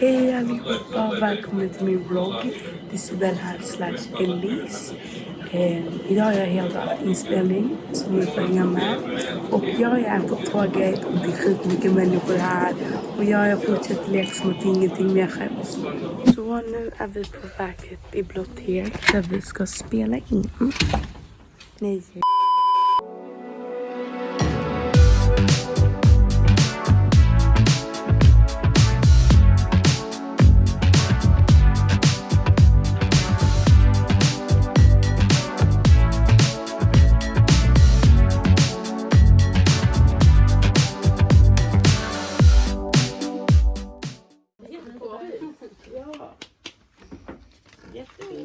Hej allihopa, välkommen till min vlogg. Det är Sibel här slash Elise. Eh, idag har jag helt inspelning som ni får hänga med. Och jag är på tåget och det är skitmycket människor här. Och jag fortsätter leka som att ingenting mer skäms. Så nu är vi på väg till ett bibliotek där vi ska spela in. Nej.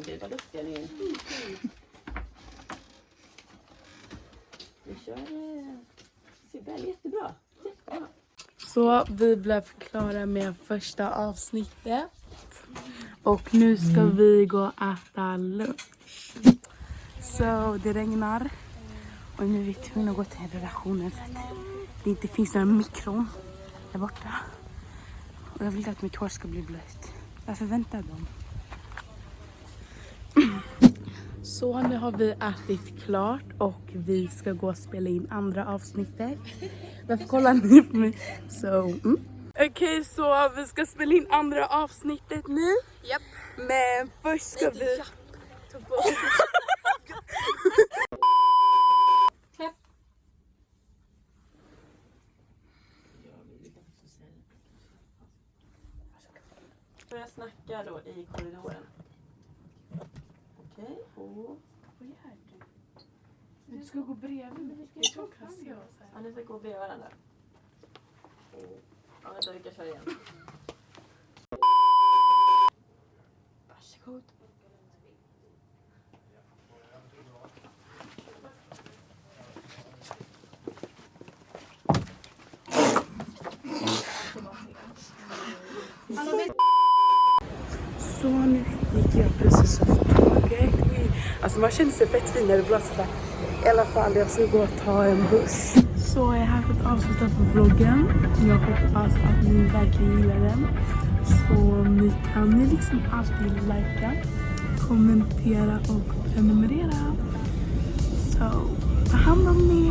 Ut, vad duktiga ni är. Vi kör eh, Sibel, jättebra. jättebra. Så vi blev klara med första avsnittet. Och nu ska vi gå och äta lunch. Så det regnar. Och nu är vi tvungna att gå till redaktionen för att det inte finns några mikron där borta. Och jag vill inte att mitt hår ska bli blött. Varför väntar de? Så nu har vi ätit klart och vi ska gå och spela in andra avsnittet. Varför kollar ni på mig? Så, mm. Okej, så vi ska spela in andra avsnittet nu. Japp. Men först ska vi... Börja snacka då i korridoren. Okej, och... Du ska gå bredvid mig. Jag kan se Ja, ni ska gå bredvid varandra. Ja, vänta, vi kan köra igen. Varsågod. Så nu gick jag precis av tåget. Alltså man känner sig fett fin när det blåser. I alla fall, jag ska gå och ta en buss. Så jag är här för att avsluta på vloggen. Jag hoppas att ni verkligen gillar den. Så ni kan ni liksom alltid likea, kommentera och prenumerera. Så ta hand om er.